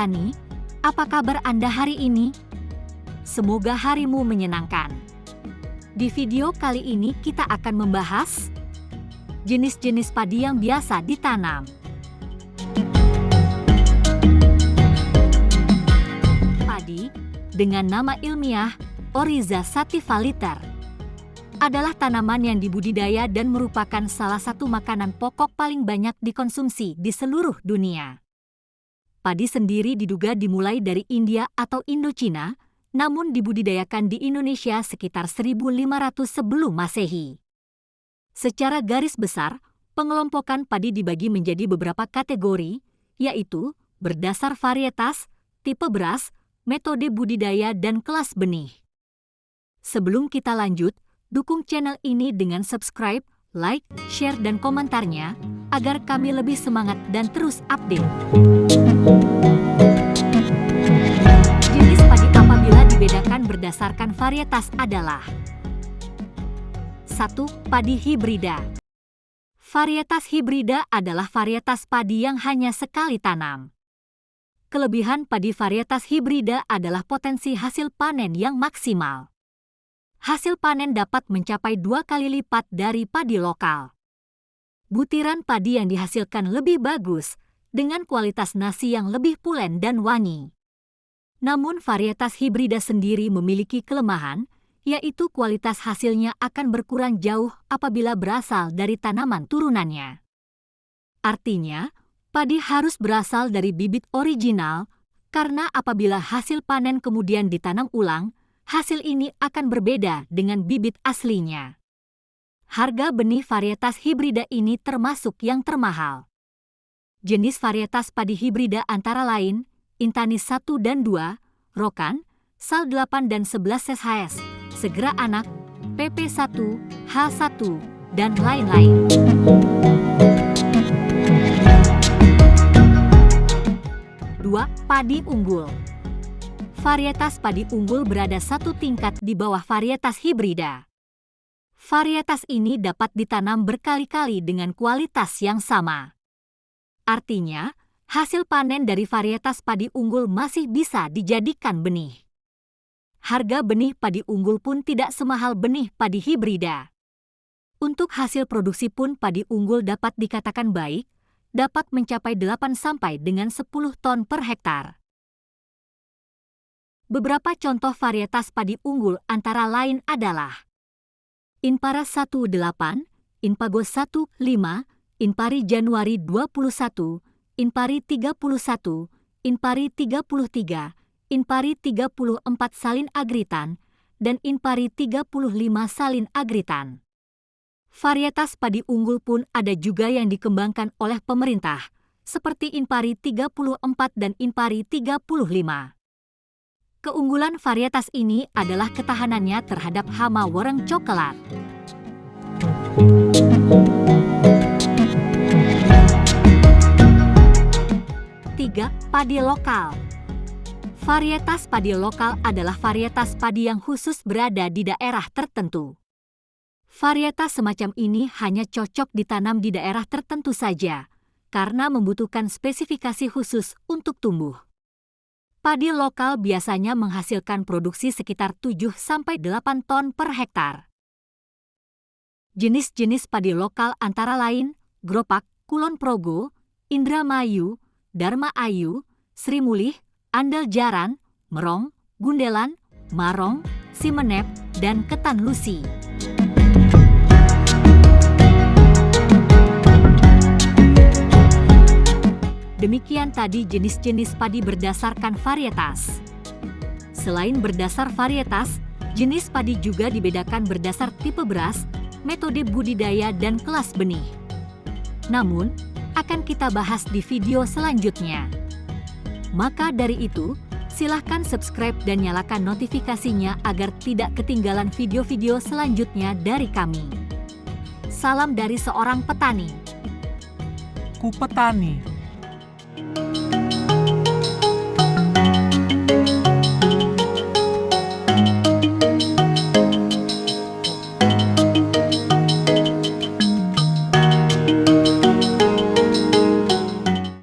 petani, apa kabar Anda hari ini? Semoga harimu menyenangkan. Di video kali ini kita akan membahas jenis-jenis padi yang biasa ditanam. Padi dengan nama ilmiah Oriza sativaliter adalah tanaman yang dibudidaya dan merupakan salah satu makanan pokok paling banyak dikonsumsi di seluruh dunia. Padi sendiri diduga dimulai dari India atau Indochina, namun dibudidayakan di Indonesia sekitar 1500 sebelum Masehi. Secara garis besar, pengelompokan padi dibagi menjadi beberapa kategori, yaitu berdasar varietas, tipe beras, metode budidaya, dan kelas benih. Sebelum kita lanjut, dukung channel ini dengan subscribe, like, share, dan komentarnya agar kami lebih semangat dan terus update. Berdasarkan varietas adalah 1. Padi hibrida Varietas hibrida adalah varietas padi yang hanya sekali tanam. Kelebihan padi varietas hibrida adalah potensi hasil panen yang maksimal. Hasil panen dapat mencapai dua kali lipat dari padi lokal. Butiran padi yang dihasilkan lebih bagus, dengan kualitas nasi yang lebih pulen dan wangi. Namun varietas hibrida sendiri memiliki kelemahan, yaitu kualitas hasilnya akan berkurang jauh apabila berasal dari tanaman turunannya. Artinya, padi harus berasal dari bibit original, karena apabila hasil panen kemudian ditanam ulang, hasil ini akan berbeda dengan bibit aslinya. Harga benih varietas hibrida ini termasuk yang termahal. Jenis varietas padi hibrida antara lain Intani 1 dan 2, Rokan, Sal 8 dan 11 SHS, Segera Anak, PP1, H1, dan lain-lain. Dua, padi unggul. Varietas padi unggul berada satu tingkat di bawah varietas hibrida. Varietas ini dapat ditanam berkali-kali dengan kualitas yang sama. Artinya, hasil panen dari varietas padi unggul masih bisa dijadikan benih. Harga benih padi unggul pun tidak semahal benih padi hibrida. Untuk hasil produksi pun padi unggul dapat dikatakan baik, dapat mencapai 8 sampai dengan 10 ton per hektar. Beberapa contoh varietas padi unggul antara lain adalah Inpara 18, Inpago 15, Inpari Januari 21, Inpari 31, Inpari 33, Inpari 34 salin agritan, dan Inpari 35 salin agritan. Varietas padi unggul pun ada juga yang dikembangkan oleh pemerintah, seperti Inpari 34 dan Inpari 35. Keunggulan varietas ini adalah ketahanannya terhadap hama warang coklat. Padi lokal Varietas padi lokal adalah varietas padi yang khusus berada di daerah tertentu. Varietas semacam ini hanya cocok ditanam di daerah tertentu saja, karena membutuhkan spesifikasi khusus untuk tumbuh. Padi lokal biasanya menghasilkan produksi sekitar 7-8 ton per hektar. Jenis-jenis padi lokal antara lain Gropak, Kulon Progo, Indramayu, Dharma Ayu, Sri Mulih, Andal Jaran, Merong, Gundelan, Marong, Simenep, dan Ketan Lusi. Demikian tadi jenis-jenis padi berdasarkan varietas. Selain berdasar varietas, jenis padi juga dibedakan berdasar tipe beras, metode budidaya, dan kelas benih. Namun, akan kita bahas di video selanjutnya. Maka dari itu, silahkan subscribe dan nyalakan notifikasinya agar tidak ketinggalan video-video selanjutnya dari kami. Salam dari seorang petani. Ku petani.